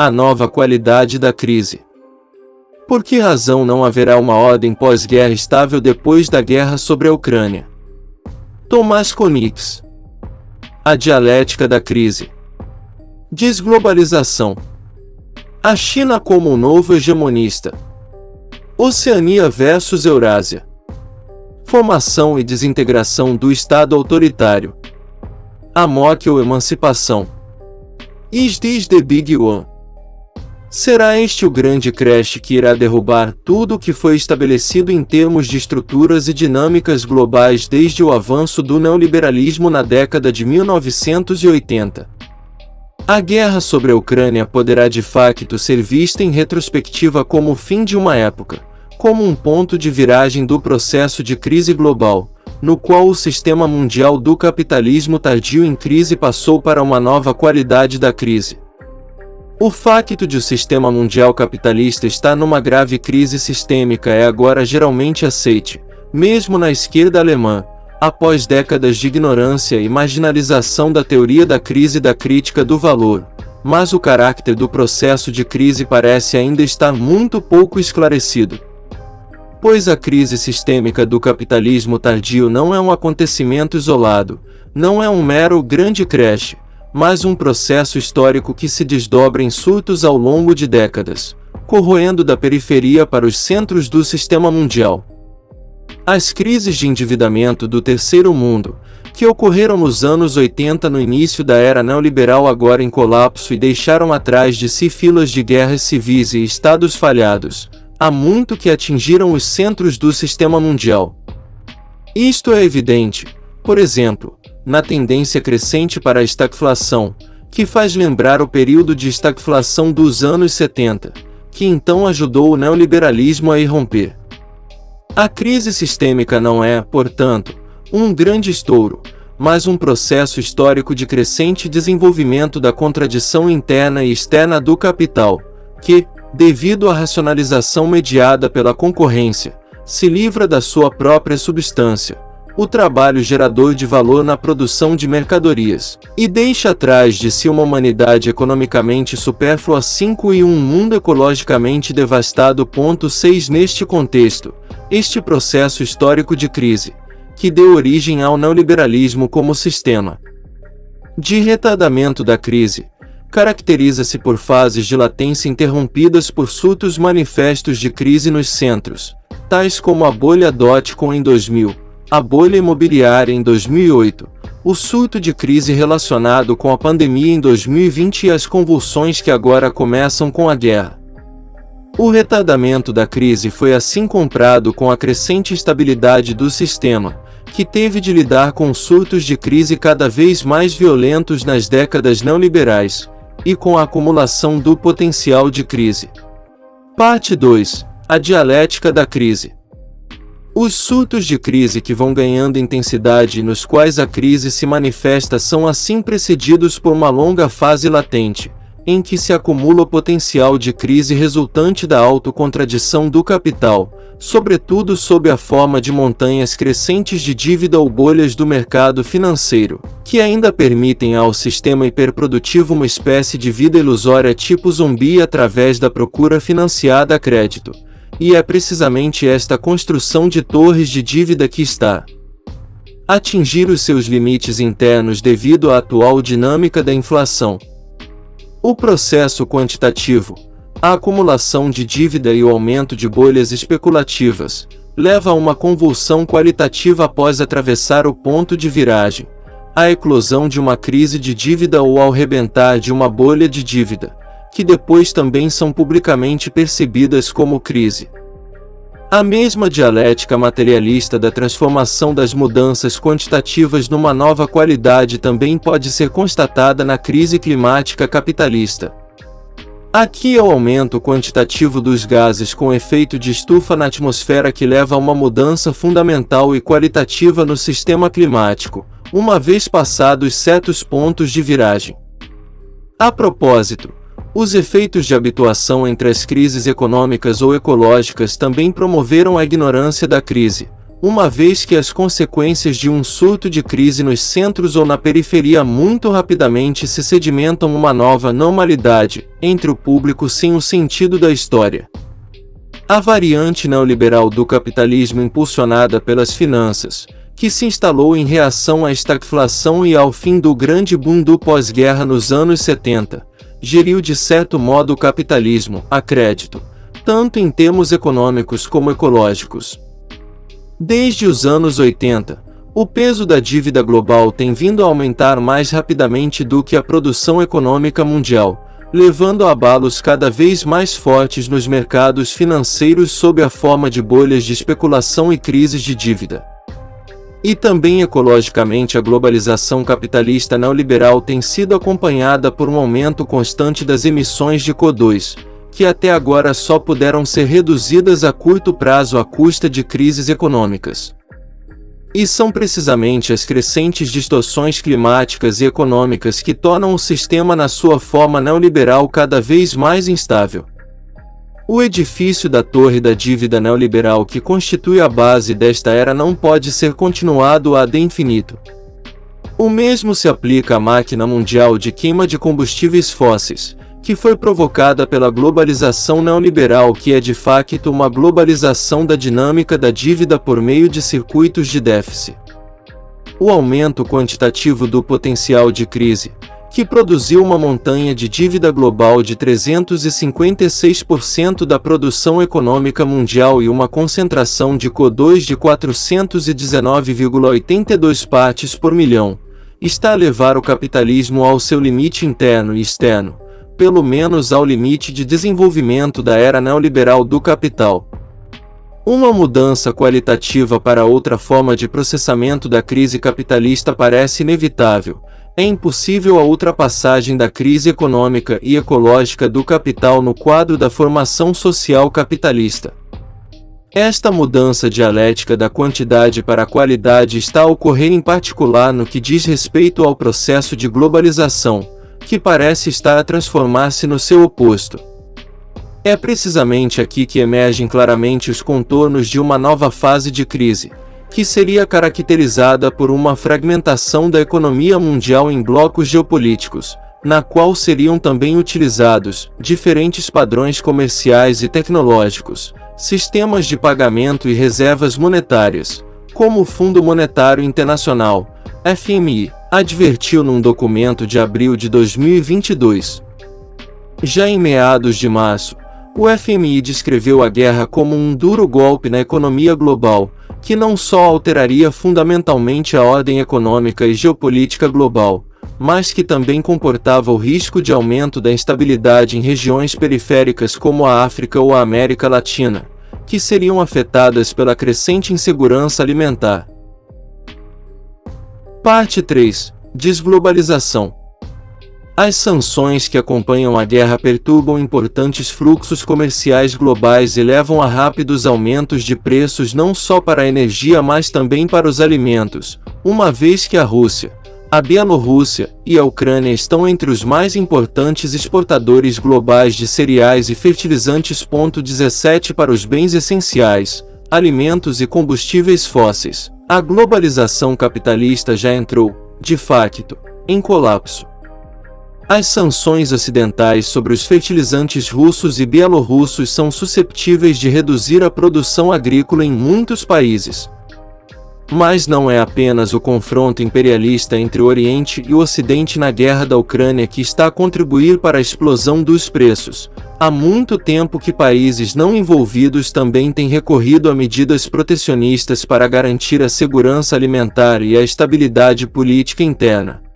A nova qualidade da crise. Por que razão não haverá uma ordem pós-guerra estável depois da guerra sobre a Ucrânia? Tomás Konix. A dialética da crise. Desglobalização. A China como um novo hegemonista. Oceania versus Eurásia. Formação e desintegração do Estado autoritário. Amok ou emancipação. Is this the big one? Será este o grande crash que irá derrubar tudo o que foi estabelecido em termos de estruturas e dinâmicas globais desde o avanço do neoliberalismo na década de 1980? A guerra sobre a Ucrânia poderá de facto ser vista em retrospectiva como o fim de uma época, como um ponto de viragem do processo de crise global, no qual o sistema mundial do capitalismo tardio em crise passou para uma nova qualidade da crise. O facto de o sistema mundial capitalista estar numa grave crise sistêmica é agora geralmente aceite, mesmo na esquerda alemã, após décadas de ignorância e marginalização da teoria da crise e da crítica do valor. Mas o caráter do processo de crise parece ainda estar muito pouco esclarecido. Pois a crise sistêmica do capitalismo tardio não é um acontecimento isolado, não é um mero grande crash, mas um processo histórico que se desdobra em surtos ao longo de décadas, corroendo da periferia para os centros do sistema mundial. As crises de endividamento do terceiro mundo, que ocorreram nos anos 80 no início da era neoliberal agora em colapso e deixaram atrás de si filas de guerras civis e estados falhados, há muito que atingiram os centros do sistema mundial. Isto é evidente, por exemplo, na tendência crescente para a estagflação, que faz lembrar o período de estagflação dos anos 70, que então ajudou o neoliberalismo a irromper. A crise sistêmica não é, portanto, um grande estouro, mas um processo histórico de crescente desenvolvimento da contradição interna e externa do capital, que, devido à racionalização mediada pela concorrência, se livra da sua própria substância, o trabalho gerador de valor na produção de mercadorias, e deixa atrás de si uma humanidade economicamente supérflua 5 e um mundo ecologicamente devastado. 6 Neste contexto, este processo histórico de crise, que deu origem ao neoliberalismo como sistema de retardamento da crise, caracteriza-se por fases de latência interrompidas por surtos manifestos de crise nos centros, tais como a bolha dot-com em 2000, a bolha imobiliária em 2008, o surto de crise relacionado com a pandemia em 2020 e as convulsões que agora começam com a guerra. O retardamento da crise foi assim comprado com a crescente estabilidade do sistema, que teve de lidar com surtos de crise cada vez mais violentos nas décadas neoliberais, e com a acumulação do potencial de crise. Parte 2. A dialética da crise. Os surtos de crise que vão ganhando intensidade e nos quais a crise se manifesta são assim precedidos por uma longa fase latente, em que se acumula o potencial de crise resultante da autocontradição do capital, sobretudo sob a forma de montanhas crescentes de dívida ou bolhas do mercado financeiro, que ainda permitem ao sistema hiperprodutivo uma espécie de vida ilusória tipo zumbi através da procura financiada a crédito e é precisamente esta construção de torres de dívida que está atingir os seus limites internos devido à atual dinâmica da inflação. O processo quantitativo, a acumulação de dívida e o aumento de bolhas especulativas, leva a uma convulsão qualitativa após atravessar o ponto de viragem, a eclosão de uma crise de dívida ou ao rebentar de uma bolha de dívida que depois também são publicamente percebidas como crise. A mesma dialética materialista da transformação das mudanças quantitativas numa nova qualidade também pode ser constatada na crise climática capitalista. Aqui é o aumento quantitativo dos gases com efeito de estufa na atmosfera que leva a uma mudança fundamental e qualitativa no sistema climático, uma vez passados certos pontos de viragem. A propósito, os efeitos de habituação entre as crises econômicas ou ecológicas também promoveram a ignorância da crise, uma vez que as consequências de um surto de crise nos centros ou na periferia muito rapidamente se sedimentam uma nova normalidade entre o público sem o sentido da história. A variante neoliberal do capitalismo impulsionada pelas finanças, que se instalou em reação à estagflação e ao fim do grande boom do pós-guerra nos anos 70, geriu de certo modo o capitalismo, a crédito, tanto em termos econômicos como ecológicos. Desde os anos 80, o peso da dívida global tem vindo a aumentar mais rapidamente do que a produção econômica mundial, levando a abalos cada vez mais fortes nos mercados financeiros sob a forma de bolhas de especulação e crises de dívida. E também ecologicamente a globalização capitalista neoliberal tem sido acompanhada por um aumento constante das emissões de CO2, que até agora só puderam ser reduzidas a curto prazo à custa de crises econômicas. E são precisamente as crescentes distorções climáticas e econômicas que tornam o sistema na sua forma neoliberal cada vez mais instável. O edifício da torre da dívida neoliberal que constitui a base desta era não pode ser continuado ad infinito. O mesmo se aplica à máquina mundial de queima de combustíveis fósseis, que foi provocada pela globalização neoliberal que é de facto uma globalização da dinâmica da dívida por meio de circuitos de déficit. O aumento quantitativo do potencial de crise, que produziu uma montanha de dívida global de 356% da produção econômica mundial e uma concentração de CO2 de 419,82 partes por milhão, está a levar o capitalismo ao seu limite interno e externo, pelo menos ao limite de desenvolvimento da era neoliberal do capital. Uma mudança qualitativa para outra forma de processamento da crise capitalista parece inevitável. É impossível a ultrapassagem da crise econômica e ecológica do capital no quadro da formação social capitalista. Esta mudança dialética da quantidade para a qualidade está a ocorrer em particular no que diz respeito ao processo de globalização, que parece estar a transformar-se no seu oposto. É precisamente aqui que emergem claramente os contornos de uma nova fase de crise, que seria caracterizada por uma fragmentação da economia mundial em blocos geopolíticos, na qual seriam também utilizados diferentes padrões comerciais e tecnológicos, sistemas de pagamento e reservas monetárias, como o Fundo Monetário Internacional, FMI, advertiu num documento de abril de 2022. Já em meados de março, o FMI descreveu a guerra como um duro golpe na economia global, que não só alteraria fundamentalmente a ordem econômica e geopolítica global, mas que também comportava o risco de aumento da instabilidade em regiões periféricas como a África ou a América Latina, que seriam afetadas pela crescente insegurança alimentar. Parte 3 Desglobalização As sanções que acompanham a guerra perturbam importantes fluxos comerciais globais e levam a rápidos aumentos de preços não só para a energia mas também para os alimentos, uma vez que a Rússia, a Bielorrússia e a Ucrânia estão entre os mais importantes exportadores globais de cereais e fertilizantes. 17 para os bens essenciais, alimentos e combustíveis fósseis. A globalização capitalista já entrou, de facto, em colapso. As sanções ocidentais sobre os fertilizantes russos e bielorrussos são susceptíveis de reduzir a produção agrícola em muitos países. Mas não é apenas o confronto imperialista entre o Oriente e o Ocidente na guerra da Ucrânia que está a contribuir para a explosão dos preços. Há muito tempo que países não envolvidos também têm recorrido a medidas protecionistas para garantir a segurança alimentar e a estabilidade política interna.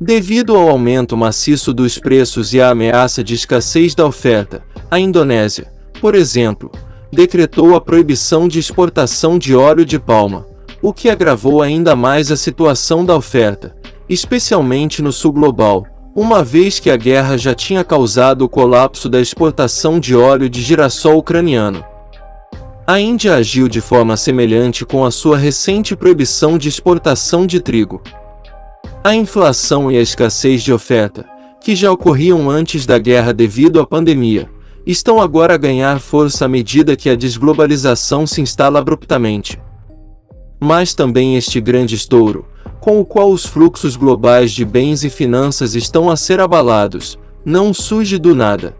Devido ao aumento maciço dos preços e à ameaça de escassez da oferta, a Indonésia, por exemplo, decretou a proibição de exportação de óleo de palma, o que agravou ainda mais a situação da oferta, especialmente no sul global, uma vez que a guerra já tinha causado o colapso da exportação de óleo de girassol ucraniano. A Índia agiu de forma semelhante com a sua recente proibição de exportação de trigo. A inflação e a escassez de oferta, que já ocorriam antes da guerra devido à pandemia, estão agora a ganhar força à medida que a desglobalização se instala abruptamente. mas também este grande estouro, com o qual os fluxos globais de bens e finanças estão a ser abalados, não surge do nada.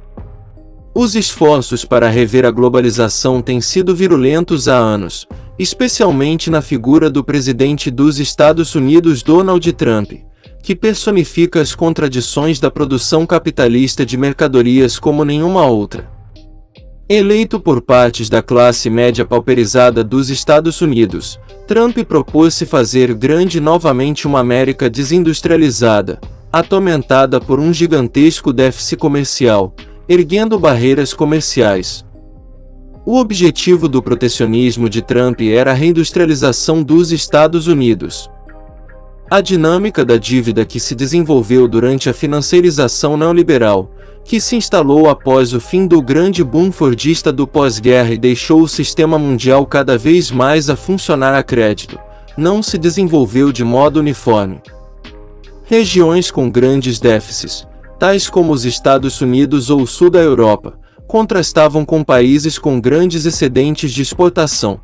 Os esforços para rever a globalização têm sido virulentos há anos, especialmente na figura do presidente dos Estados Unidos Donald Trump, que personifica as contradições da produção capitalista de mercadorias como nenhuma outra. Eleito por partes da classe média pauperizada dos Estados Unidos, Trump propôs-se fazer grande novamente uma América desindustrializada, atormentada por um gigantesco déficit comercial, erguendo barreiras comerciais. O objetivo do protecionismo de Trump era a reindustrialização dos Estados Unidos. A dinâmica da dívida que se desenvolveu durante a financiarização neoliberal, que se instalou após o fim do grande boom fordista do pós-guerra e deixou o sistema mundial cada vez mais a funcionar a crédito, não se desenvolveu de modo uniforme. Regiões com grandes déficits, tais como os Estados Unidos ou o sul da Europa, contrastavam com países com grandes excedentes de exportação.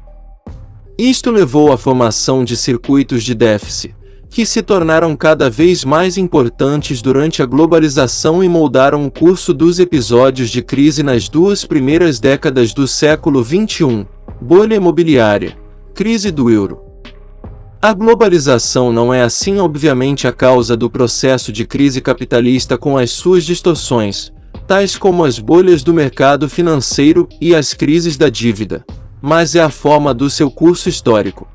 Isto levou à formação de circuitos de déficit, que se tornaram cada vez mais importantes durante a globalização e moldaram o curso dos episódios de crise nas duas primeiras décadas do século XXI, bolha imobiliária, crise do euro. A globalização não é assim obviamente a causa do processo de crise capitalista com as suas distorções, tais como as bolhas do mercado financeiro e as crises da dívida, mas é a forma do seu curso histórico.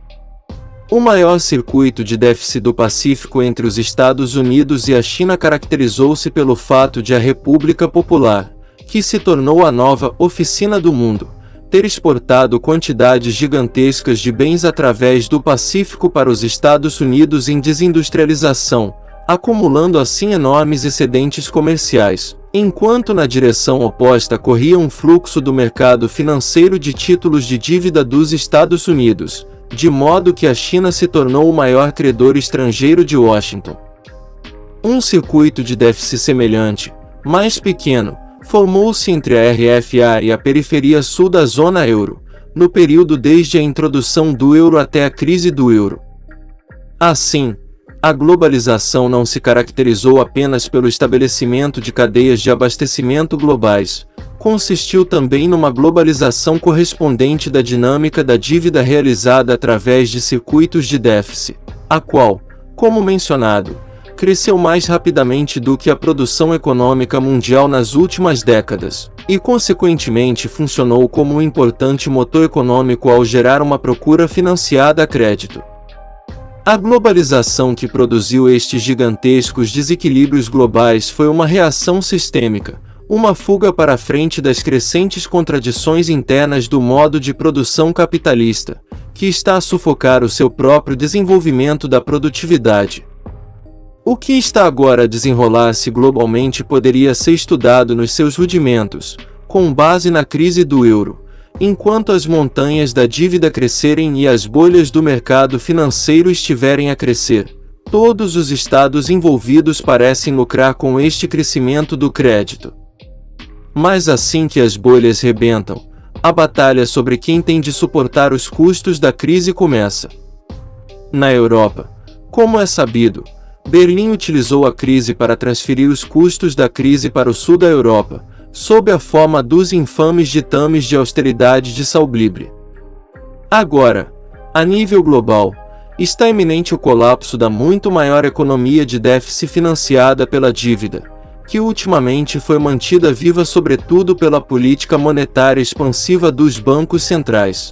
O maior circuito de déficit do Pacífico entre os Estados Unidos e a China caracterizou-se pelo fato de a República Popular, que se tornou a nova oficina do mundo, ter exportado quantidades gigantescas de bens através do Pacífico para os Estados Unidos em desindustrialização, acumulando assim enormes excedentes comerciais, enquanto na direção oposta corria um fluxo do mercado financeiro de títulos de dívida dos Estados Unidos, de modo que a China se tornou o maior credor estrangeiro de Washington. Um circuito de déficit semelhante, mais pequeno, formou-se entre a RFA e a periferia sul da zona euro, no período desde a introdução do euro até a crise do euro. Assim, a globalização não se caracterizou apenas pelo estabelecimento de cadeias de abastecimento globais, consistiu também numa globalização correspondente da dinâmica da dívida realizada através de circuitos de déficit, a qual, como mencionado, cresceu mais rapidamente do que a produção econômica mundial nas últimas décadas, e consequentemente funcionou como um importante motor econômico ao gerar uma procura financiada a crédito. A globalização que produziu estes gigantescos desequilíbrios globais foi uma reação sistêmica, uma fuga para a frente das crescentes contradições internas do modo de produção capitalista, que está a sufocar o seu próprio desenvolvimento da produtividade. O que está agora a desenrolar-se globalmente poderia ser estudado nos seus rudimentos, com base na crise do euro, enquanto as montanhas da dívida crescerem e as bolhas do mercado financeiro estiverem a crescer. Todos os estados envolvidos parecem lucrar com este crescimento do crédito. Mas assim que as bolhas rebentam, a batalha sobre quem tem de suportar os custos da crise começa. Na Europa, como é sabido, Berlim utilizou a crise para transferir os custos da crise para o sul da Europa, sob a forma dos infames ditames de austeridade de Salblibre. Agora, a nível global, está iminente o colapso da muito maior economia de déficit financiada pela dívida, que ultimamente foi mantida viva sobretudo pela política monetária expansiva dos bancos centrais.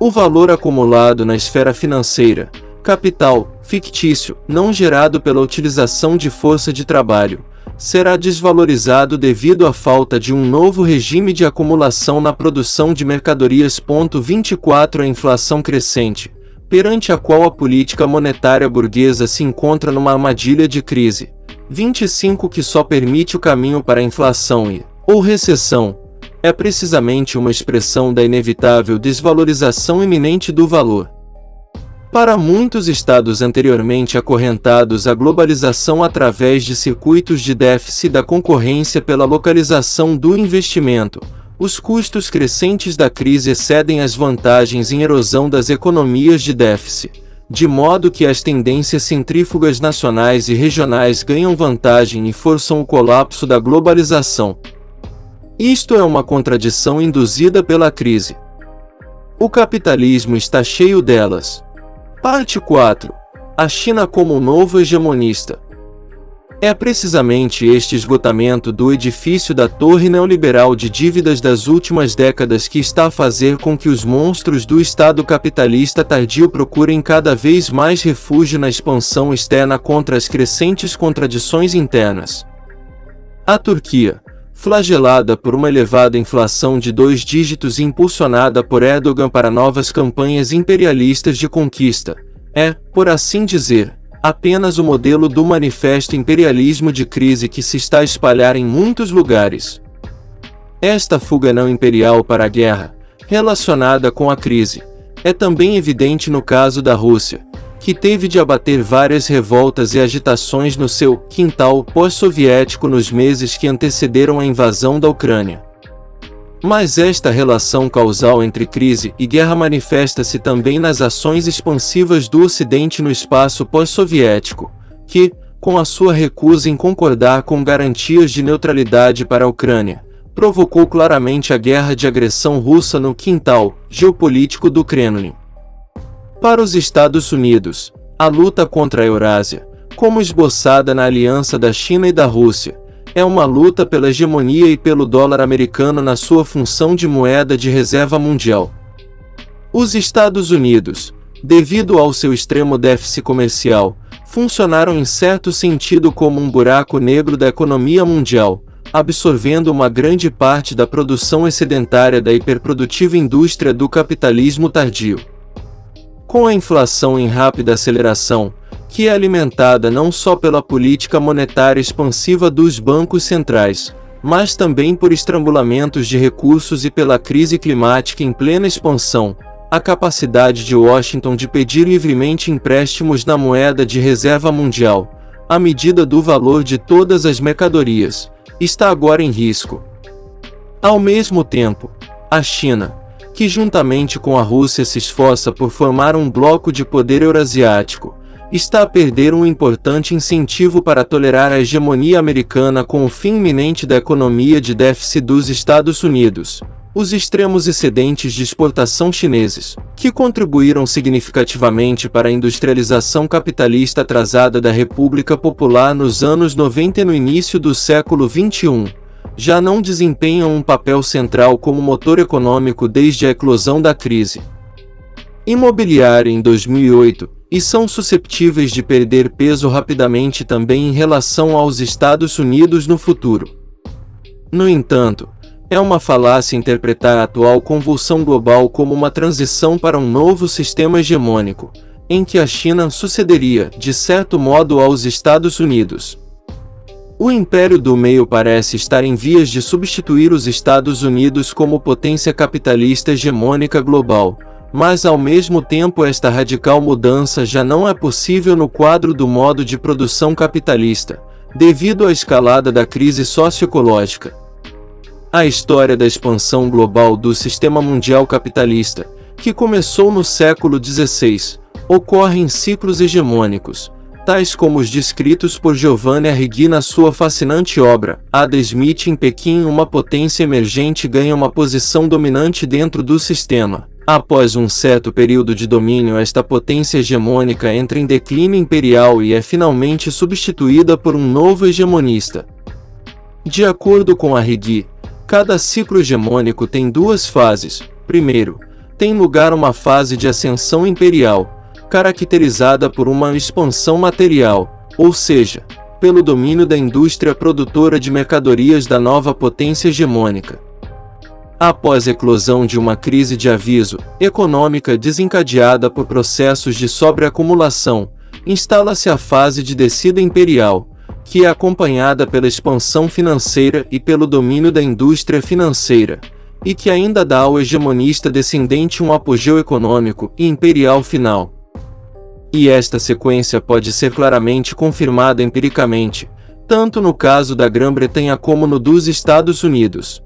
O valor acumulado na esfera financeira, capital, fictício, não gerado pela utilização de força de trabalho, será desvalorizado devido à falta de um novo regime de acumulação na produção de mercadorias. 24 A inflação crescente, perante a qual a política monetária burguesa se encontra numa armadilha de crise, 25 que só permite o caminho para a inflação e, ou recessão, é precisamente uma expressão da inevitável desvalorização iminente do valor. Para muitos estados anteriormente acorrentados à globalização através de circuitos de déficit da concorrência pela localização do investimento, os custos crescentes da crise excedem as vantagens em erosão das economias de déficit, de modo que as tendências centrífugas nacionais e regionais ganham vantagem e forçam o colapso da globalização. Isto é uma contradição induzida pela crise. O capitalismo está cheio delas. Parte 4. A China como novo hegemonista. É precisamente este esgotamento do edifício da torre neoliberal de dívidas das últimas décadas que está a fazer com que os monstros do Estado capitalista tardio procurem cada vez mais refúgio na expansão externa contra as crescentes contradições internas. A Turquia, flagelada por uma elevada inflação de dois dígitos e impulsionada por Erdogan para novas campanhas imperialistas de conquista, é, por assim dizer, apenas o modelo do manifesto imperialismo de crise que se está a espalhar em muitos lugares. Esta fuga não imperial para a guerra, relacionada com a crise, é também evidente no caso da Rússia, que teve de abater várias revoltas e agitações no seu quintal pós-soviético nos meses que antecederam a invasão da Ucrânia. Mas esta relação causal entre crise e guerra manifesta-se também nas ações expansivas do Ocidente no espaço pós-soviético, que, com a sua recusa em concordar com garantias de neutralidade para a Ucrânia, provocou claramente a guerra de agressão russa no quintal geopolítico do Kremlin. Para os Estados Unidos, a luta contra a Eurásia, como esboçada na aliança da China e da Rússia, é uma luta pela hegemonia e pelo dólar americano na sua função de moeda de reserva mundial. Os Estados Unidos, devido ao seu extremo déficit comercial, funcionaram em certo sentido como um buraco negro da economia mundial, absorvendo uma grande parte da produção excedentária da hiperprodutiva indústria do capitalismo tardio. Com a inflação em rápida aceleração, que é alimentada não só pela política monetária expansiva dos bancos centrais, mas também por estrangulamentos de recursos e pela crise climática em plena expansão, a capacidade de Washington de pedir livremente empréstimos na moeda de reserva mundial, à medida do valor de todas as mercadorias, está agora em risco. Ao mesmo tempo, a China, que juntamente com a Rússia se esforça por formar um bloco de poder eurasiático, está a perder um importante incentivo para tolerar a hegemonia americana com o fim iminente da economia de déficit dos Estados Unidos, os extremos excedentes de exportação chineses, que contribuíram significativamente para a industrialização capitalista atrasada da República Popular nos anos 90 e no início do século XXI, já não desempenham um papel central como motor econômico desde a eclosão da crise imobiliária em 2008, e são susceptíveis de perder peso rapidamente também em relação aos Estados Unidos no futuro. No entanto, é uma falácia interpretar a atual convulsão global como uma transição para um novo sistema hegemônico, em que a China sucederia, de certo modo, aos Estados Unidos. O Império do Meio parece estar em vias de substituir os Estados Unidos como potência capitalista hegemônica global, mas ao mesmo tempo esta radical mudança já não é possível no quadro do modo de produção capitalista, devido à escalada da crise socioecológica. A história da expansão global do sistema mundial capitalista, que começou no século XVI, ocorre em ciclos hegemônicos, tais como os descritos por Giovanni Arrighi na sua fascinante obra, Ada Smith em Pequim uma potência emergente ganha uma posição dominante dentro do sistema, Após um certo período de domínio esta potência hegemônica entra em declínio imperial e é finalmente substituída por um novo hegemonista. De acordo com Arrighi, cada ciclo hegemônico tem duas fases. Primeiro, tem lugar uma fase de ascensão imperial, caracterizada por uma expansão material, ou seja, pelo domínio da indústria produtora de mercadorias da nova potência hegemônica. Após a eclosão de uma crise de aviso econômica desencadeada por processos de sobreacumulação, instala-se a fase de descida imperial, que é acompanhada pela expansão financeira e pelo domínio da indústria financeira, e que ainda dá ao hegemonista descendente um apogeu econômico e imperial final. E esta sequência pode ser claramente confirmada empiricamente, tanto no caso da Grã-Bretanha como no dos Estados Unidos.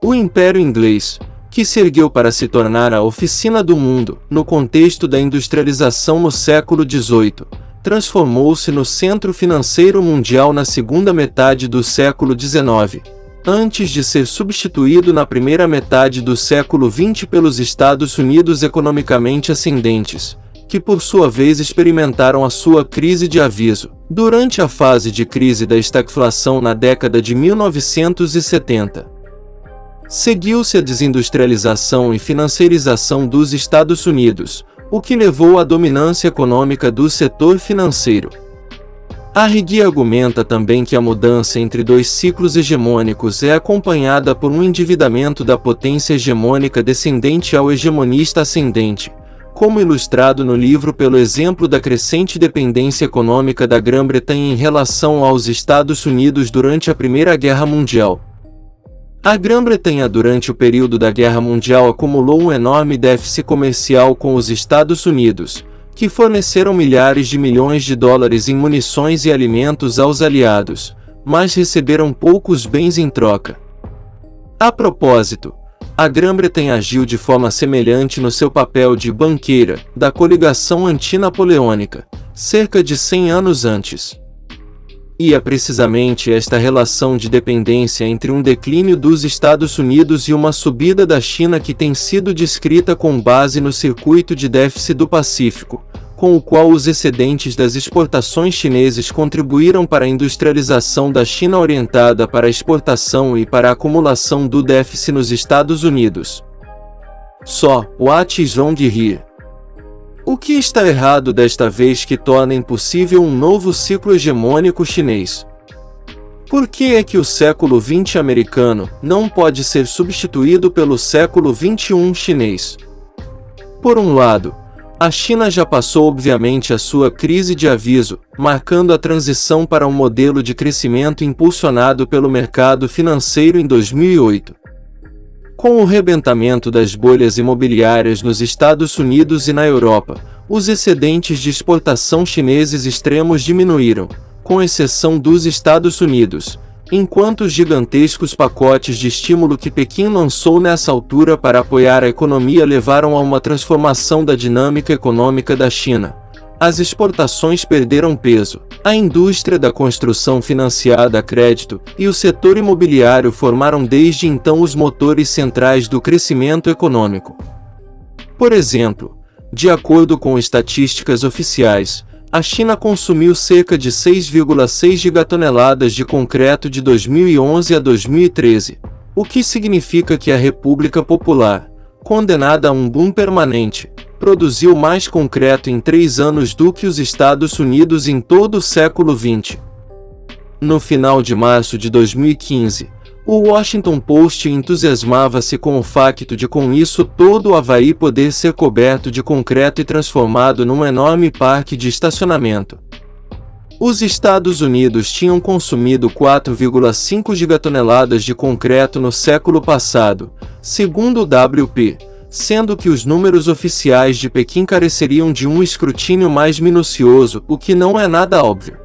O Império Inglês, que se ergueu para se tornar a oficina do mundo, no contexto da industrialização no século XVIII, transformou-se no centro financeiro mundial na segunda metade do século XIX, antes de ser substituído na primeira metade do século XX pelos Estados Unidos economicamente ascendentes, que por sua vez experimentaram a sua crise de aviso, durante a fase de crise da estagflação na década de 1970. Seguiu-se a desindustrialização e financiarização dos Estados Unidos, o que levou à dominância econômica do setor financeiro. Arrigui argumenta também que a mudança entre dois ciclos hegemônicos é acompanhada por um endividamento da potência hegemônica descendente ao hegemonista ascendente, como ilustrado no livro pelo exemplo da crescente dependência econômica da Grã-Bretanha em relação aos Estados Unidos durante a Primeira Guerra Mundial. A Grã-Bretanha durante o período da Guerra Mundial acumulou um enorme déficit comercial com os Estados Unidos, que forneceram milhares de milhões de dólares em munições e alimentos aos aliados, mas receberam poucos bens em troca. A propósito, a Grã-Bretanha agiu de forma semelhante no seu papel de banqueira da coligação antinapoleônica, cerca de 100 anos antes. E é precisamente esta relação de dependência entre um declínio dos Estados Unidos e uma subida da China que tem sido descrita com base no circuito de déficit do Pacífico, com o qual os excedentes das exportações chineses contribuíram para a industrialização da China orientada para a exportação e para a acumulação do déficit nos Estados Unidos. Só, what is wrong? O que está errado desta vez que torna impossível um novo ciclo hegemônico chinês? Por que é que o século XX americano não pode ser substituído pelo século XXI chinês? Por um lado, a China já passou obviamente a sua crise de aviso, marcando a transição para um modelo de crescimento impulsionado pelo mercado financeiro em 2008. Com o rebentamento das bolhas imobiliárias nos Estados Unidos e na Europa, os excedentes de exportação chineses extremos diminuíram, com exceção dos Estados Unidos, enquanto os gigantescos pacotes de estímulo que Pequim lançou nessa altura para apoiar a economia levaram a uma transformação da dinâmica econômica da China as exportações perderam peso, a indústria da construção financiada a crédito e o setor imobiliário formaram desde então os motores centrais do crescimento econômico. Por exemplo, de acordo com estatísticas oficiais, a China consumiu cerca de 6,6 gigatoneladas de concreto de 2011 a 2013, o que significa que a República Popular, condenada a um boom permanente, produziu mais concreto em três anos do que os Estados Unidos em todo o século XX. No final de março de 2015, o Washington Post entusiasmava-se com o facto de com isso todo o Havaí poder ser coberto de concreto e transformado num enorme parque de estacionamento. Os Estados Unidos tinham consumido 4,5 gigatoneladas de concreto no século passado, segundo o WP, sendo que os números oficiais de Pequim careceriam de um escrutínio mais minucioso, o que não é nada óbvio.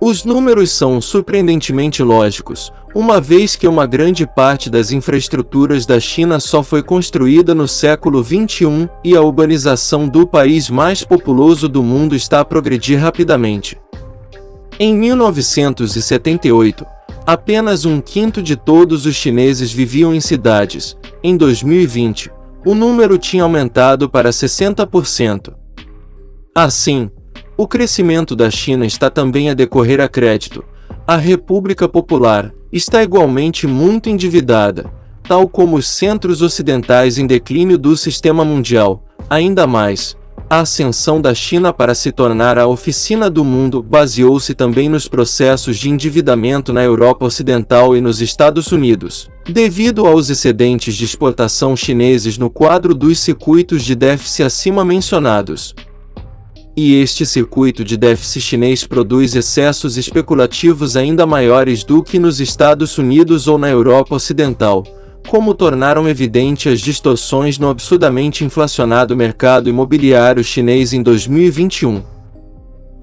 Os números são surpreendentemente lógicos, uma vez que uma grande parte das infraestruturas da China só foi construída no século XXI e a urbanização do país mais populoso do mundo está a progredir rapidamente. Em 1978, apenas um quinto de todos os chineses viviam em cidades. Em 2020, o número tinha aumentado para 60%. Assim, o crescimento da China está também a decorrer a crédito. A República Popular está igualmente muito endividada, tal como os centros ocidentais em declínio do sistema mundial. Ainda mais, a ascensão da China para se tornar a oficina do mundo baseou-se também nos processos de endividamento na Europa Ocidental e nos Estados Unidos, devido aos excedentes de exportação chineses no quadro dos circuitos de déficit acima mencionados. E este circuito de déficit chinês produz excessos especulativos ainda maiores do que nos Estados Unidos ou na Europa Ocidental, como tornaram evidente as distorções no absurdamente inflacionado mercado imobiliário chinês em 2021.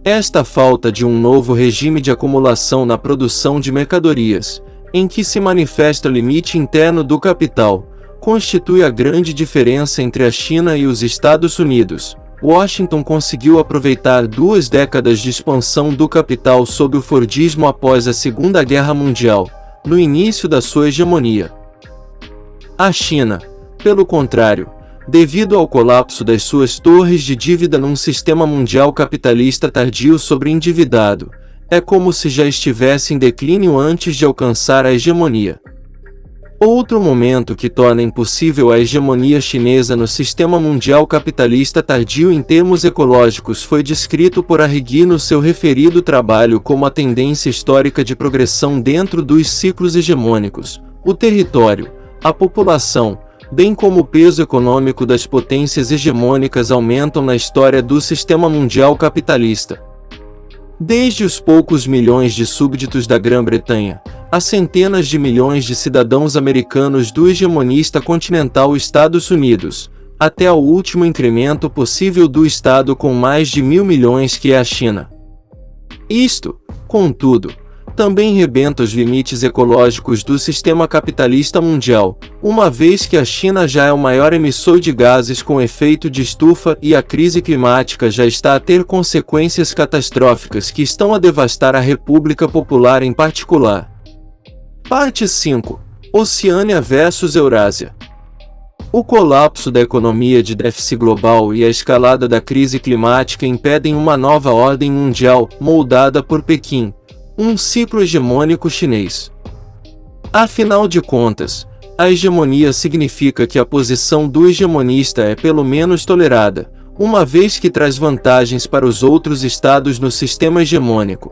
Esta falta de um novo regime de acumulação na produção de mercadorias, em que se manifesta o limite interno do capital, constitui a grande diferença entre a China e os Estados Unidos. Washington conseguiu aproveitar duas décadas de expansão do capital sob o Fordismo após a Segunda Guerra Mundial, no início da sua hegemonia. A China, pelo contrário, devido ao colapso das suas torres de dívida num sistema mundial capitalista tardio sobreendividado, é como se já estivesse em declínio antes de alcançar a hegemonia. Outro momento que torna impossível a hegemonia chinesa no sistema mundial capitalista tardio em termos ecológicos foi descrito por Arrighi no seu referido trabalho como a tendência histórica de progressão dentro dos ciclos hegemônicos, o território, a população, bem como o peso econômico das potências hegemônicas aumentam na história do sistema mundial capitalista. Desde os poucos milhões de súbditos da Grã-Bretanha, a centenas de milhões de cidadãos americanos do hegemonista continental Estados Unidos, até ao último incremento possível do Estado com mais de mil milhões que é a China. Isto, contudo, também rebenta os limites ecológicos do sistema capitalista mundial, uma vez que a China já é o maior emissor de gases com efeito de estufa e a crise climática já está a ter consequências catastróficas que estão a devastar a República Popular em particular. Parte 5 Oceânia versus Eurásia o colapso da economia de déficit global e a escalada da crise climática impedem uma nova ordem mundial, moldada por Pequim, um ciclo hegemônico chinês. Afinal de contas, a hegemonia significa que a posição do hegemonista é pelo menos tolerada, uma vez que traz vantagens para os outros estados no sistema hegemônico.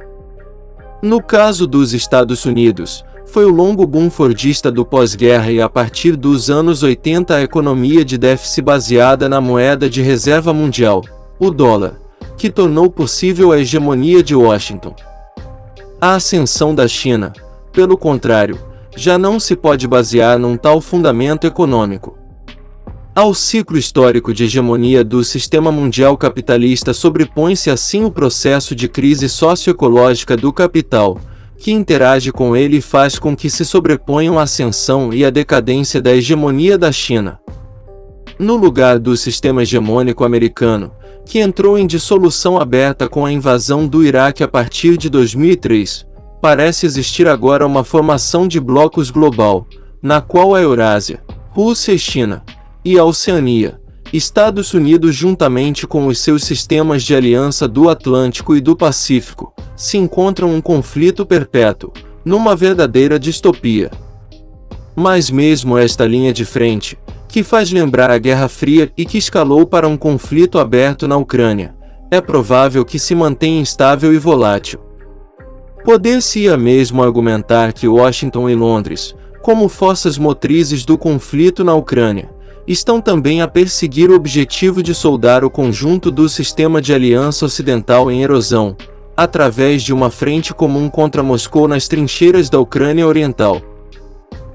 No caso dos Estados Unidos, foi o longo boom fordista do pós-guerra e a partir dos anos 80 a economia de déficit baseada na moeda de reserva mundial, o dólar, que tornou possível a hegemonia de Washington. A ascensão da China, pelo contrário, já não se pode basear num tal fundamento econômico. Ao ciclo histórico de hegemonia do sistema mundial capitalista sobrepõe-se assim o processo de crise socioecológica do capital, que interage com ele e faz com que se sobreponham a ascensão e a decadência da hegemonia da China. No lugar do sistema hegemônico americano, que entrou em dissolução aberta com a invasão do Iraque a partir de 2003, parece existir agora uma formação de blocos global, na qual a Eurásia, Rússia e China, e a Oceania, Estados Unidos juntamente com os seus sistemas de aliança do Atlântico e do Pacífico, se encontram um conflito perpétuo, numa verdadeira distopia. Mas mesmo esta linha de frente, que faz lembrar a Guerra Fria e que escalou para um conflito aberto na Ucrânia, é provável que se mantenha instável e volátil. Poder-se-ia mesmo argumentar que Washington e Londres, como forças motrizes do conflito na Ucrânia, estão também a perseguir o objetivo de soldar o conjunto do sistema de aliança ocidental em erosão, através de uma frente comum contra Moscou nas trincheiras da Ucrânia Oriental.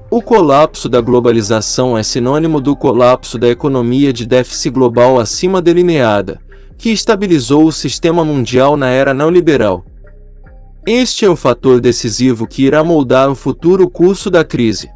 O colapso da globalização é sinônimo do colapso da economia de déficit global acima delineada, que estabilizou o sistema mundial na era neoliberal. Este é o fator decisivo que irá moldar o futuro curso da crise.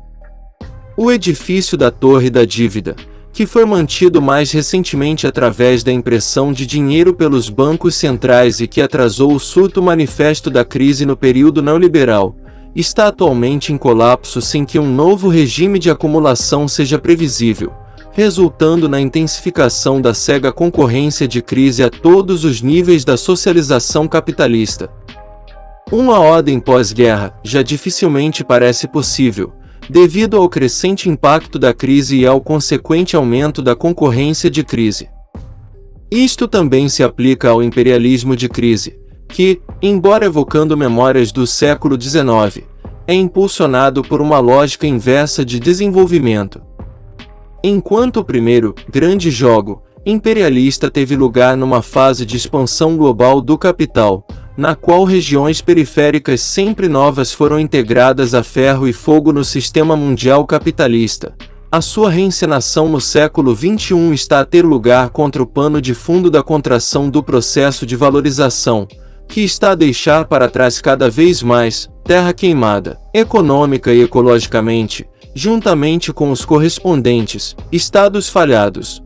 O edifício da Torre da Dívida, que foi mantido mais recentemente através da impressão de dinheiro pelos bancos centrais e que atrasou o surto manifesto da crise no período neoliberal, está atualmente em colapso sem que um novo regime de acumulação seja previsível, resultando na intensificação da cega concorrência de crise a todos os níveis da socialização capitalista. Uma ordem pós-guerra já dificilmente parece possível, devido ao crescente impacto da crise e ao consequente aumento da concorrência de crise. Isto também se aplica ao imperialismo de crise, que, embora evocando memórias do século XIX, é impulsionado por uma lógica inversa de desenvolvimento. Enquanto o primeiro, grande jogo, imperialista teve lugar numa fase de expansão global do capital, na qual regiões periféricas sempre novas foram integradas a ferro e fogo no sistema mundial capitalista. A sua reencenação no século XXI está a ter lugar contra o pano de fundo da contração do processo de valorização, que está a deixar para trás cada vez mais terra queimada, econômica e ecologicamente, juntamente com os correspondentes estados falhados.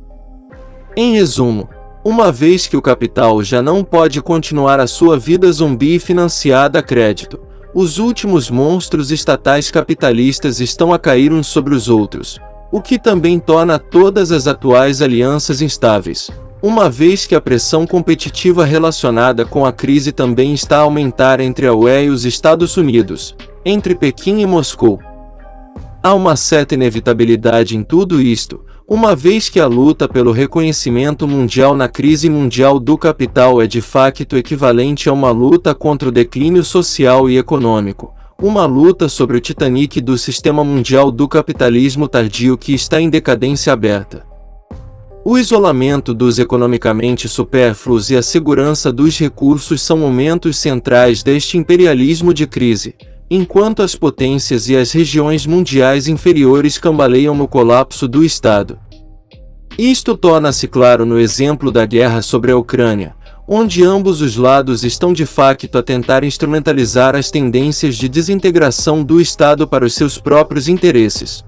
Em resumo, uma vez que o capital já não pode continuar a sua vida zumbi financiada a crédito, os últimos monstros estatais capitalistas estão a cair uns sobre os outros, o que também torna todas as atuais alianças instáveis, uma vez que a pressão competitiva relacionada com a crise também está a aumentar entre a UE e os Estados Unidos, entre Pequim e Moscou. Há uma certa inevitabilidade em tudo isto, uma vez que a luta pelo reconhecimento mundial na crise mundial do capital é de facto equivalente a uma luta contra o declínio social e econômico, uma luta sobre o Titanic do sistema mundial do capitalismo tardio que está em decadência aberta. O isolamento dos economicamente supérfluos e a segurança dos recursos são momentos centrais deste imperialismo de crise, enquanto as potências e as regiões mundiais inferiores cambaleiam no colapso do Estado. Isto torna-se claro no exemplo da guerra sobre a Ucrânia, onde ambos os lados estão de facto a tentar instrumentalizar as tendências de desintegração do Estado para os seus próprios interesses.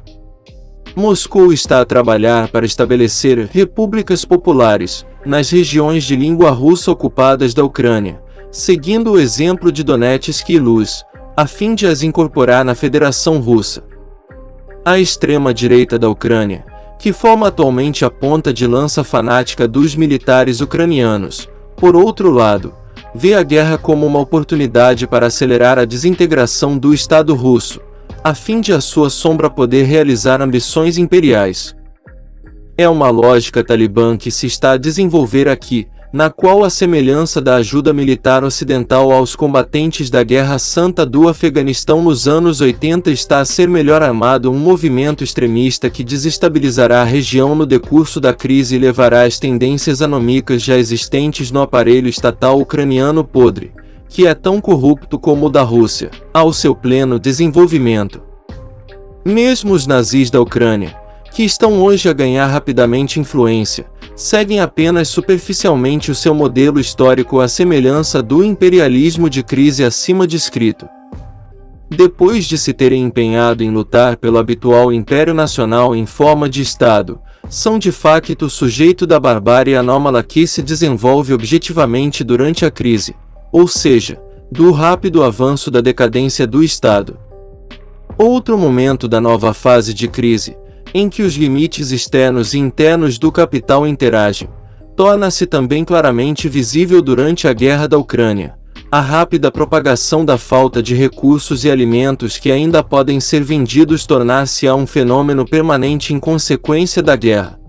Moscou está a trabalhar para estabelecer repúblicas populares nas regiões de língua russa ocupadas da Ucrânia, seguindo o exemplo de Donetsk e Luz, a fim de as incorporar na Federação Russa. A extrema-direita da Ucrânia, que forma atualmente a ponta de lança fanática dos militares ucranianos, por outro lado, vê a guerra como uma oportunidade para acelerar a desintegração do Estado russo, a fim de a sua sombra poder realizar ambições imperiais. É uma lógica talibã que se está a desenvolver aqui, na qual a semelhança da ajuda militar ocidental aos combatentes da Guerra Santa do Afeganistão nos anos 80 está a ser melhor armado um movimento extremista que desestabilizará a região no decurso da crise e levará as tendências anômicas já existentes no aparelho estatal ucraniano podre, que é tão corrupto como o da Rússia, ao seu pleno desenvolvimento. Mesmo os nazis da Ucrânia, que estão hoje a ganhar rapidamente influência, seguem apenas superficialmente o seu modelo histórico à semelhança do imperialismo de crise acima descrito. Depois de se terem empenhado em lutar pelo habitual Império Nacional em forma de Estado, são de facto sujeito da barbárie anômala que se desenvolve objetivamente durante a crise, ou seja, do rápido avanço da decadência do Estado. Outro momento da nova fase de crise, em que os limites externos e internos do capital interagem, torna-se também claramente visível durante a guerra da Ucrânia. A rápida propagação da falta de recursos e alimentos que ainda podem ser vendidos tornar-se-á um fenômeno permanente em consequência da guerra.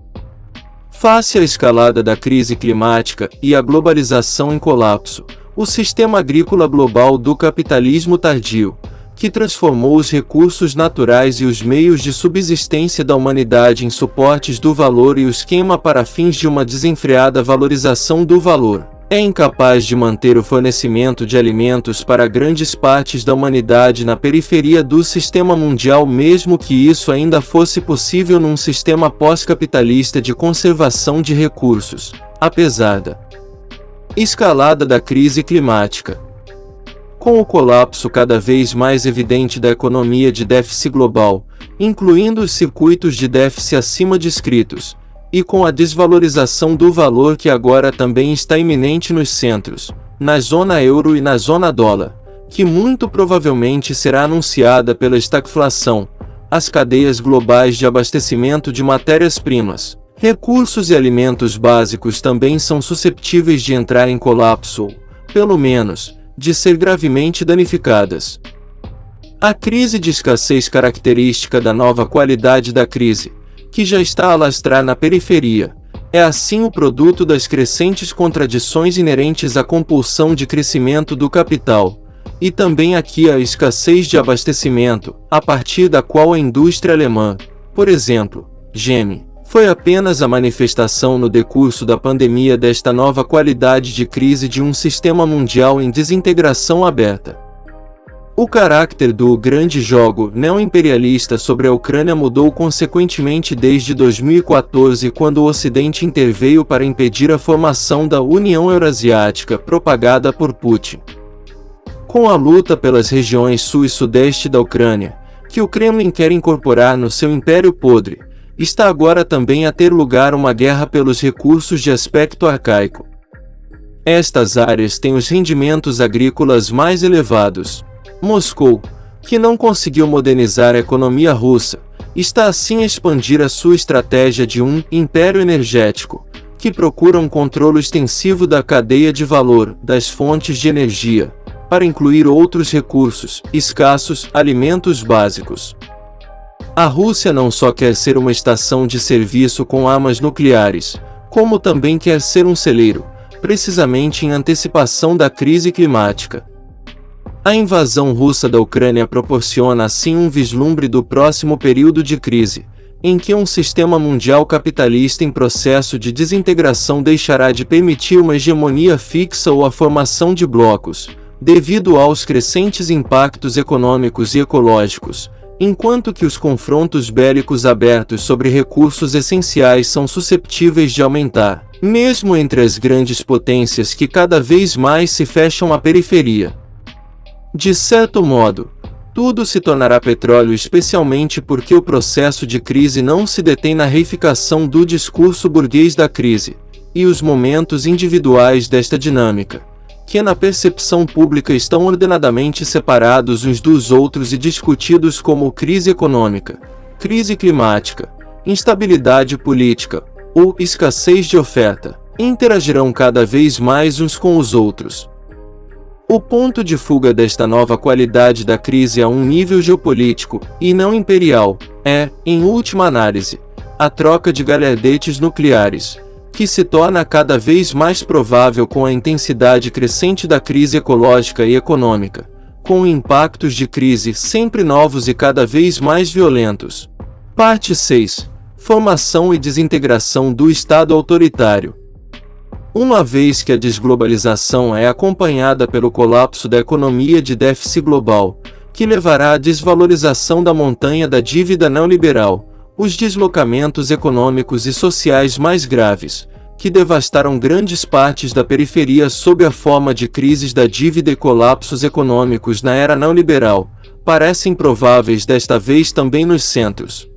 Face à escalada da crise climática e à globalização em colapso, o sistema agrícola global do capitalismo tardio, que transformou os recursos naturais e os meios de subsistência da humanidade em suportes do valor e o esquema para fins de uma desenfreada valorização do valor. É incapaz de manter o fornecimento de alimentos para grandes partes da humanidade na periferia do sistema mundial, mesmo que isso ainda fosse possível num sistema pós-capitalista de conservação de recursos, apesar da escalada da crise climática. Com o colapso cada vez mais evidente da economia de déficit global, incluindo os circuitos de déficit acima descritos, e com a desvalorização do valor que agora também está iminente nos centros, na zona euro e na zona dólar, que muito provavelmente será anunciada pela estagflação, as cadeias globais de abastecimento de matérias-primas, recursos e alimentos básicos também são susceptíveis de entrar em colapso, pelo menos, de ser gravemente danificadas. A crise de escassez característica da nova qualidade da crise, que já está a lastrar na periferia, é assim o produto das crescentes contradições inerentes à compulsão de crescimento do capital, e também aqui a escassez de abastecimento, a partir da qual a indústria alemã, por exemplo, geme foi apenas a manifestação no decurso da pandemia desta nova qualidade de crise de um sistema mundial em desintegração aberta. O caráter do grande jogo neoimperialista sobre a Ucrânia mudou consequentemente desde 2014 quando o Ocidente interveio para impedir a formação da União Eurasiática propagada por Putin. com a luta pelas regiões sul e sudeste da Ucrânia, que o Kremlin quer incorporar no seu império podre, está agora também a ter lugar uma guerra pelos recursos de aspecto arcaico. Estas áreas têm os rendimentos agrícolas mais elevados. Moscou, que não conseguiu modernizar a economia russa, está assim a expandir a sua estratégia de um império energético, que procura um controle extensivo da cadeia de valor das fontes de energia, para incluir outros recursos, escassos, alimentos básicos. A Rússia não só quer ser uma estação de serviço com armas nucleares, como também quer ser um celeiro, precisamente em antecipação da crise climática. A invasão russa da Ucrânia proporciona assim um vislumbre do próximo período de crise, em que um sistema mundial capitalista em processo de desintegração deixará de permitir uma hegemonia fixa ou a formação de blocos, devido aos crescentes impactos econômicos e ecológicos, enquanto que os confrontos bélicos abertos sobre recursos essenciais são susceptíveis de aumentar, mesmo entre as grandes potências que cada vez mais se fecham à periferia. De certo modo, tudo se tornará petróleo especialmente porque o processo de crise não se detém na reificação do discurso burguês da crise, e os momentos individuais desta dinâmica, que na percepção pública estão ordenadamente separados uns dos outros e discutidos como crise econômica, crise climática, instabilidade política ou escassez de oferta, interagirão cada vez mais uns com os outros. O ponto de fuga desta nova qualidade da crise a um nível geopolítico, e não imperial, é, em última análise, a troca de galhardetes nucleares, que se torna cada vez mais provável com a intensidade crescente da crise ecológica e econômica, com impactos de crise sempre novos e cada vez mais violentos. Parte 6. Formação e desintegração do Estado autoritário. Uma vez que a desglobalização é acompanhada pelo colapso da economia de déficit global, que levará à desvalorização da montanha da dívida neoliberal, os deslocamentos econômicos e sociais mais graves, que devastaram grandes partes da periferia sob a forma de crises da dívida e colapsos econômicos na era neoliberal, parecem prováveis desta vez também nos centros.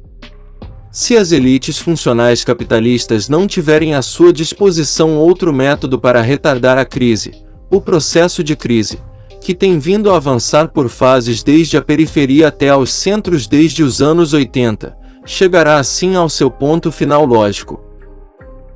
Se as elites funcionais capitalistas não tiverem à sua disposição outro método para retardar a crise, o processo de crise, que tem vindo a avançar por fases desde a periferia até aos centros desde os anos 80, chegará assim ao seu ponto final lógico.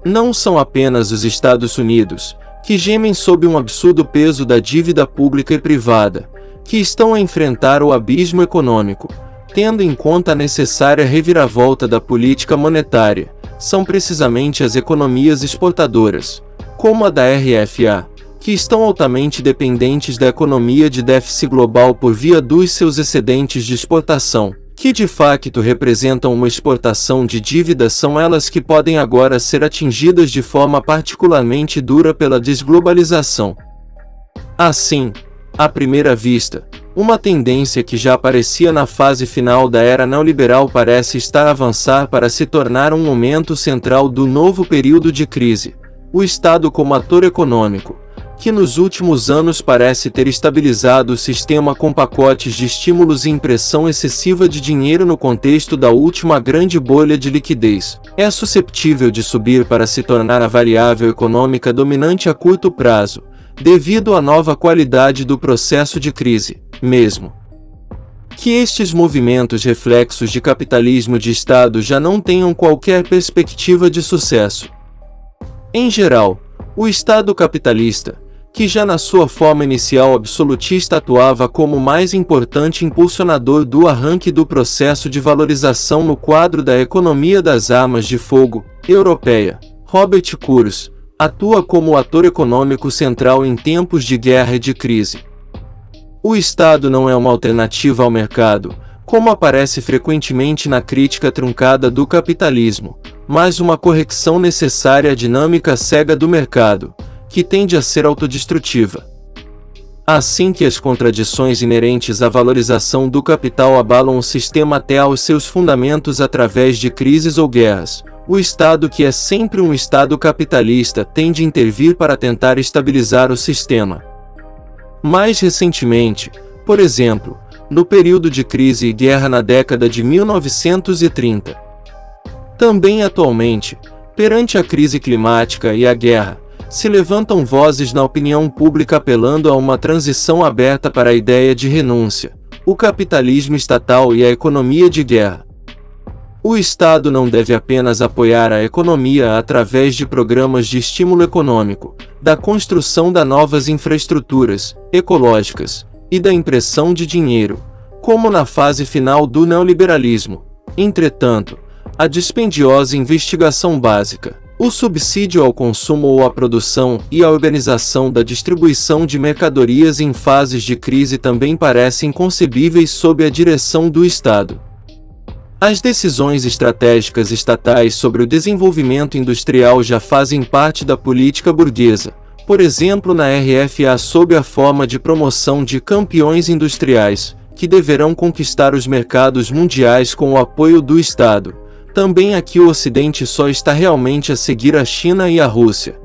Não são apenas os Estados Unidos, que gemem sob um absurdo peso da dívida pública e privada, que estão a enfrentar o abismo econômico, tendo em conta a necessária reviravolta da política monetária, são precisamente as economias exportadoras, como a da RFA, que estão altamente dependentes da economia de déficit global por via dos seus excedentes de exportação, que de facto representam uma exportação de dívida são elas que podem agora ser atingidas de forma particularmente dura pela desglobalização. Assim, à primeira vista, uma tendência que já aparecia na fase final da era neoliberal parece estar a avançar para se tornar um momento central do novo período de crise, o Estado como ator econômico, que nos últimos anos parece ter estabilizado o sistema com pacotes de estímulos e impressão excessiva de dinheiro no contexto da última grande bolha de liquidez, é susceptível de subir para se tornar a variável econômica dominante a curto prazo, devido à nova qualidade do processo de crise, mesmo que estes movimentos reflexos de capitalismo de Estado já não tenham qualquer perspectiva de sucesso. Em geral, o Estado capitalista, que já na sua forma inicial absolutista atuava como mais importante impulsionador do arranque do processo de valorização no quadro da economia das armas de fogo europeia. Robert Kurz atua como ator econômico central em tempos de guerra e de crise. O Estado não é uma alternativa ao mercado, como aparece frequentemente na crítica truncada do capitalismo, mas uma correção necessária à dinâmica cega do mercado, que tende a ser autodestrutiva. Assim que as contradições inerentes à valorização do capital abalam o sistema até aos seus fundamentos através de crises ou guerras, o Estado que é sempre um Estado capitalista tende a intervir para tentar estabilizar o sistema. Mais recentemente, por exemplo, no período de crise e guerra na década de 1930. Também atualmente, perante a crise climática e a guerra, se levantam vozes na opinião pública apelando a uma transição aberta para a ideia de renúncia, o capitalismo estatal e a economia de guerra. O Estado não deve apenas apoiar a economia através de programas de estímulo econômico, da construção de novas infraestruturas ecológicas e da impressão de dinheiro, como na fase final do neoliberalismo. Entretanto, a dispendiosa investigação básica, o subsídio ao consumo ou à produção e a organização da distribuição de mercadorias em fases de crise também parecem concebíveis sob a direção do Estado. As decisões estratégicas estatais sobre o desenvolvimento industrial já fazem parte da política burguesa, por exemplo na RFA sob a forma de promoção de campeões industriais, que deverão conquistar os mercados mundiais com o apoio do Estado também aqui o Ocidente só está realmente a seguir a China e a Rússia.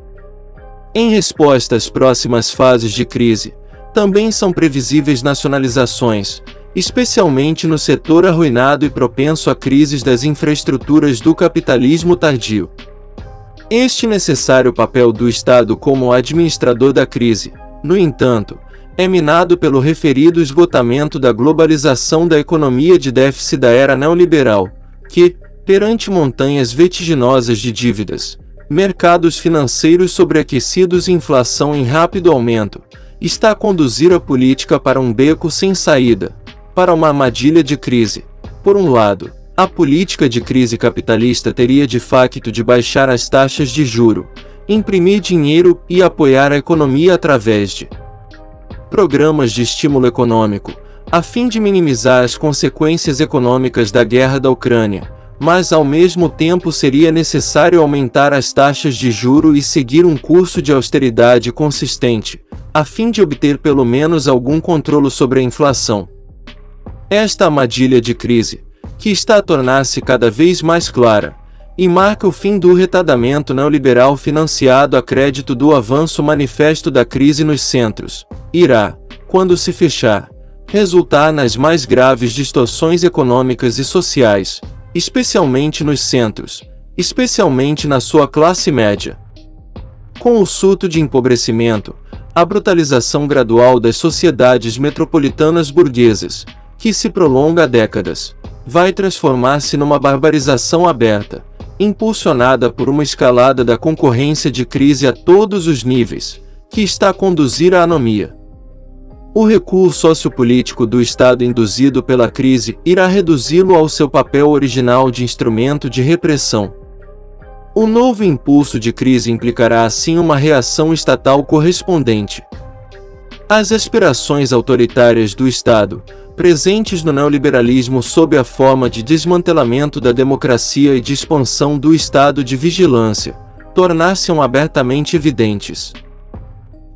Em resposta às próximas fases de crise, também são previsíveis nacionalizações, especialmente no setor arruinado e propenso a crises das infraestruturas do capitalismo tardio. Este necessário papel do Estado como administrador da crise, no entanto, é minado pelo referido esgotamento da globalização da economia de déficit da era neoliberal, que, Perante montanhas vertiginosas de dívidas, mercados financeiros sobreaquecidos e inflação em rápido aumento, está a conduzir a política para um beco sem saída, para uma armadilha de crise. Por um lado, a política de crise capitalista teria de facto de baixar as taxas de juro, imprimir dinheiro e apoiar a economia através de programas de estímulo econômico, a fim de minimizar as consequências econômicas da guerra da Ucrânia mas ao mesmo tempo seria necessário aumentar as taxas de juro e seguir um curso de austeridade consistente, a fim de obter pelo menos algum controle sobre a inflação. Esta armadilha de crise, que está a tornar-se cada vez mais clara, e marca o fim do retardamento neoliberal financiado a crédito do avanço manifesto da crise nos centros, irá, quando se fechar, resultar nas mais graves distorções econômicas e sociais, especialmente nos centros, especialmente na sua classe média. Com o surto de empobrecimento, a brutalização gradual das sociedades metropolitanas burguesas, que se prolonga há décadas, vai transformar-se numa barbarização aberta, impulsionada por uma escalada da concorrência de crise a todos os níveis, que está a conduzir à anomia. O recuo sociopolítico do Estado induzido pela crise irá reduzi-lo ao seu papel original de instrumento de repressão. O novo impulso de crise implicará assim uma reação estatal correspondente. As aspirações autoritárias do Estado, presentes no neoliberalismo sob a forma de desmantelamento da democracia e de expansão do Estado de vigilância, tornar-se-ão abertamente evidentes.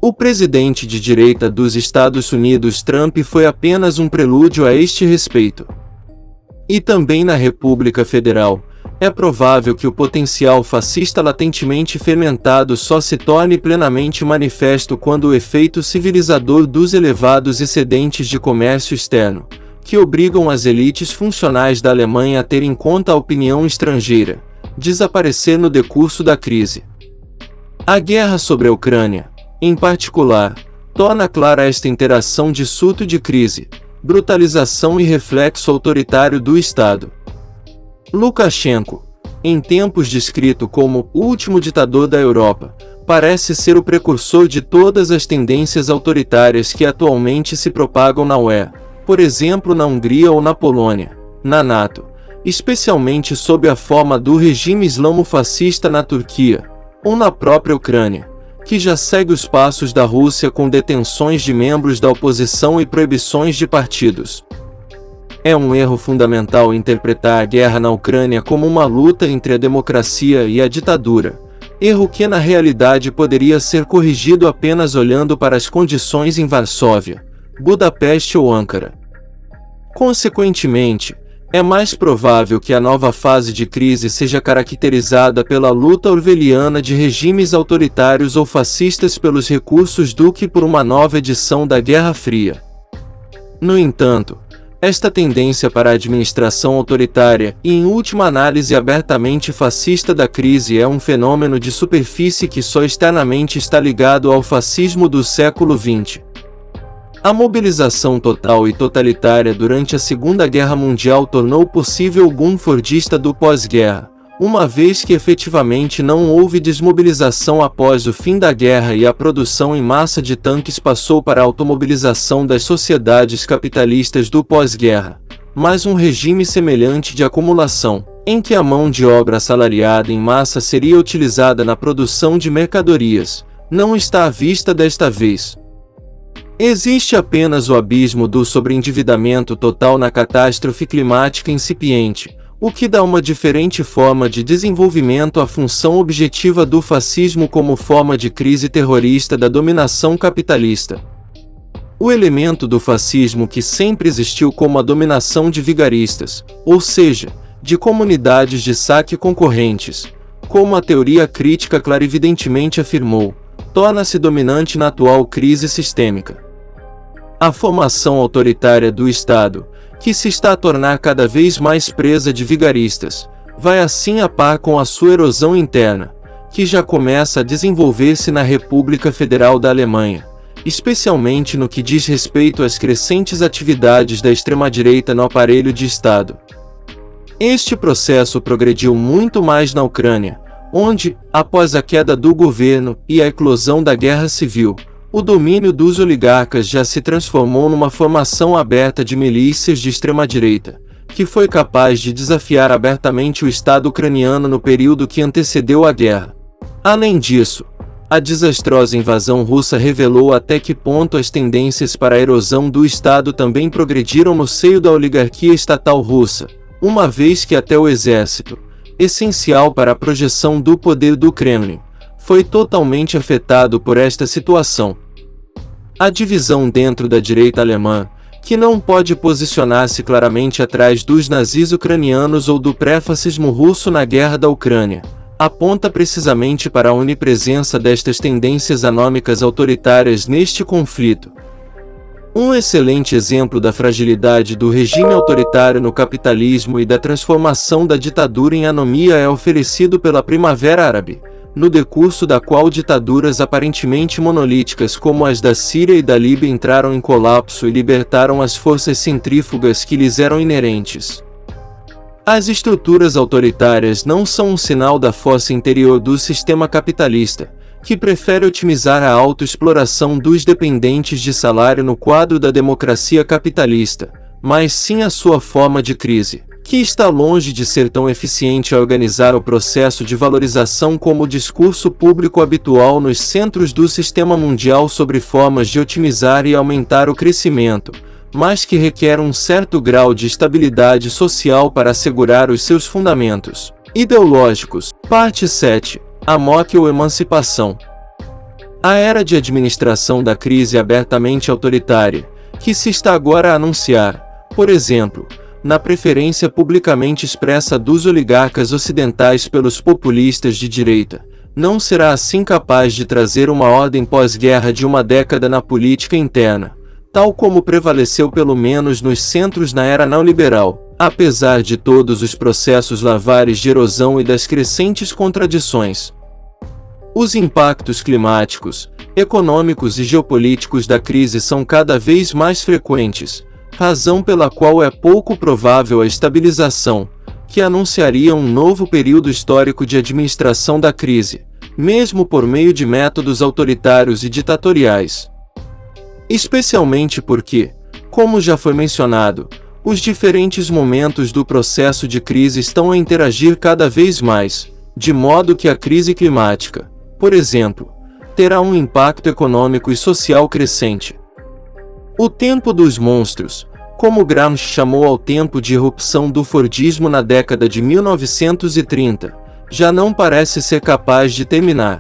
O presidente de direita dos Estados Unidos Trump foi apenas um prelúdio a este respeito. E também na República Federal, é provável que o potencial fascista latentemente fermentado só se torne plenamente manifesto quando o efeito civilizador dos elevados excedentes de comércio externo, que obrigam as elites funcionais da Alemanha a ter em conta a opinião estrangeira, desaparecer no decurso da crise. A guerra sobre a Ucrânia, em particular, torna clara esta interação de surto de crise, brutalização e reflexo autoritário do Estado. Lukashenko, em tempos descrito como o último ditador da Europa, parece ser o precursor de todas as tendências autoritárias que atualmente se propagam na UE, por exemplo na Hungria ou na Polônia, na NATO, especialmente sob a forma do regime islamo-fascista na Turquia, ou na própria Ucrânia que já segue os passos da Rússia com detenções de membros da oposição e proibições de partidos. É um erro fundamental interpretar a guerra na Ucrânia como uma luta entre a democracia e a ditadura, erro que na realidade poderia ser corrigido apenas olhando para as condições em Varsóvia, Budapeste ou Ankara. Consequentemente, é mais provável que a nova fase de crise seja caracterizada pela luta orwelliana de regimes autoritários ou fascistas pelos recursos do que por uma nova edição da Guerra Fria. No entanto, esta tendência para a administração autoritária e, em última análise, abertamente fascista da crise é um fenômeno de superfície que só externamente está ligado ao fascismo do século XX. A mobilização total e totalitária durante a Segunda Guerra Mundial tornou possível o boom fordista do pós-guerra, uma vez que efetivamente não houve desmobilização após o fim da guerra e a produção em massa de tanques passou para a automobilização das sociedades capitalistas do pós-guerra, mas um regime semelhante de acumulação, em que a mão de obra assalariada em massa seria utilizada na produção de mercadorias, não está à vista desta vez. Existe apenas o abismo do sobreendividamento total na catástrofe climática incipiente, o que dá uma diferente forma de desenvolvimento à função objetiva do fascismo como forma de crise terrorista da dominação capitalista. O elemento do fascismo que sempre existiu como a dominação de vigaristas, ou seja, de comunidades de saque concorrentes, como a teoria crítica clarividentemente afirmou, torna-se dominante na atual crise sistêmica. A formação autoritária do Estado, que se está a tornar cada vez mais presa de vigaristas, vai assim a par com a sua erosão interna, que já começa a desenvolver-se na República Federal da Alemanha, especialmente no que diz respeito às crescentes atividades da extrema-direita no aparelho de Estado. Este processo progrediu muito mais na Ucrânia, onde, após a queda do governo e a eclosão da guerra civil, o domínio dos oligarcas já se transformou numa formação aberta de milícias de extrema-direita, que foi capaz de desafiar abertamente o Estado ucraniano no período que antecedeu a guerra. Além disso, a desastrosa invasão russa revelou até que ponto as tendências para a erosão do Estado também progrediram no seio da oligarquia estatal russa, uma vez que até o exército, essencial para a projeção do poder do Kremlin, foi totalmente afetado por esta situação. A divisão dentro da direita alemã, que não pode posicionar-se claramente atrás dos nazis ucranianos ou do pré-fascismo russo na guerra da Ucrânia, aponta precisamente para a onipresença destas tendências anômicas autoritárias neste conflito. Um excelente exemplo da fragilidade do regime autoritário no capitalismo e da transformação da ditadura em anomia é oferecido pela Primavera Árabe, no decurso da qual ditaduras aparentemente monolíticas como as da Síria e da Líbia entraram em colapso e libertaram as forças centrífugas que lhes eram inerentes. As estruturas autoritárias não são um sinal da força interior do sistema capitalista, que prefere otimizar a autoexploração dos dependentes de salário no quadro da democracia capitalista, mas sim a sua forma de crise que está longe de ser tão eficiente a organizar o processo de valorização como o discurso público habitual nos centros do sistema mundial sobre formas de otimizar e aumentar o crescimento, mas que requer um certo grau de estabilidade social para assegurar os seus fundamentos ideológicos. Parte 7. Amok ou emancipação. A era de administração da crise abertamente autoritária, que se está agora a anunciar, por exemplo, na preferência publicamente expressa dos oligarcas ocidentais pelos populistas de direita, não será assim capaz de trazer uma ordem pós-guerra de uma década na política interna, tal como prevaleceu pelo menos nos centros na era neoliberal, apesar de todos os processos lavares de erosão e das crescentes contradições. Os impactos climáticos, econômicos e geopolíticos da crise são cada vez mais frequentes, razão pela qual é pouco provável a estabilização, que anunciaria um novo período histórico de administração da crise, mesmo por meio de métodos autoritários e ditatoriais. Especialmente porque, como já foi mencionado, os diferentes momentos do processo de crise estão a interagir cada vez mais, de modo que a crise climática, por exemplo, terá um impacto econômico e social crescente. O tempo dos monstros, como Gramsci chamou ao tempo de irrupção do Fordismo na década de 1930, já não parece ser capaz de terminar.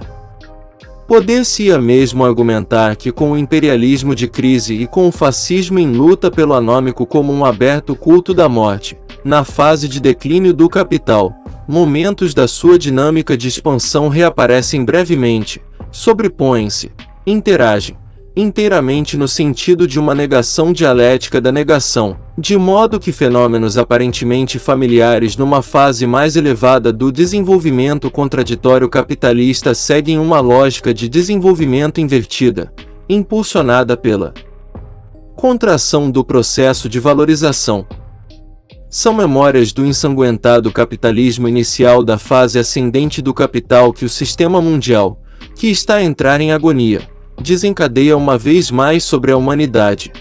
Poder-se-ia mesmo argumentar que com o imperialismo de crise e com o fascismo em luta pelo anômico como um aberto culto da morte, na fase de declínio do capital, momentos da sua dinâmica de expansão reaparecem brevemente, sobrepõem-se, interagem, inteiramente no sentido de uma negação dialética da negação, de modo que fenômenos aparentemente familiares numa fase mais elevada do desenvolvimento contraditório capitalista seguem uma lógica de desenvolvimento invertida, impulsionada pela contração do processo de valorização. São memórias do ensanguentado capitalismo inicial da fase ascendente do capital que o sistema mundial, que está a entrar em agonia, desencadeia uma vez mais sobre a humanidade.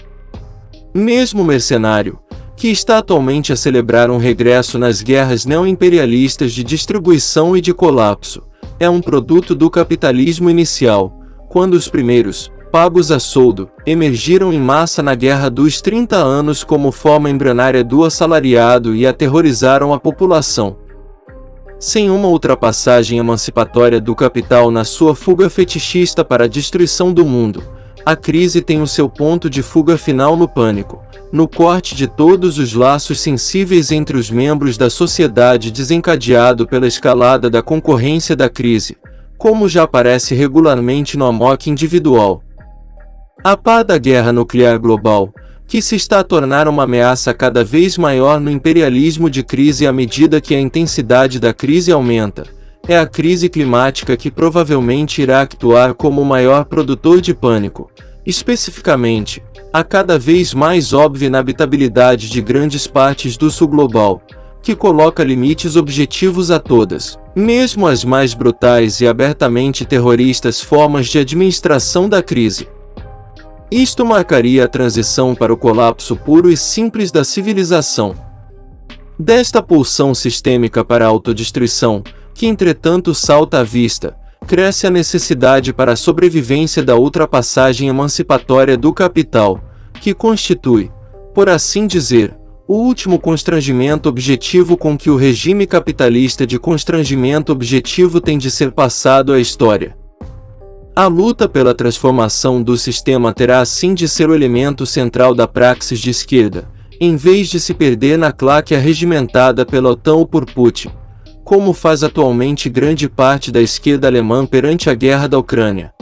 Mesmo mercenário, que está atualmente a celebrar um regresso nas guerras neoimperialistas de distribuição e de colapso, é um produto do capitalismo inicial, quando os primeiros, pagos a soldo, emergiram em massa na Guerra dos 30 Anos como forma embrionária do assalariado e aterrorizaram a população. Sem uma ultrapassagem emancipatória do capital na sua fuga fetichista para a destruição do mundo, a crise tem o seu ponto de fuga final no pânico, no corte de todos os laços sensíveis entre os membros da sociedade desencadeado pela escalada da concorrência da crise, como já aparece regularmente no amok individual. A pá da guerra nuclear global, que se está a tornar uma ameaça cada vez maior no imperialismo de crise à medida que a intensidade da crise aumenta. É a crise climática que provavelmente irá actuar como o maior produtor de pânico. Especificamente, a cada vez mais óbvia inabitabilidade de grandes partes do sul global, que coloca limites objetivos a todas, mesmo as mais brutais e abertamente terroristas formas de administração da crise. Isto marcaria a transição para o colapso puro e simples da civilização. Desta pulsão sistêmica para a autodestruição, que entretanto salta à vista, cresce a necessidade para a sobrevivência da ultrapassagem emancipatória do capital, que constitui, por assim dizer, o último constrangimento objetivo com que o regime capitalista de constrangimento objetivo tem de ser passado à história. A luta pela transformação do sistema terá assim de ser o elemento central da praxis de esquerda, em vez de se perder na claque arregimentada pela OTAN ou por Putin, como faz atualmente grande parte da esquerda alemã perante a guerra da Ucrânia.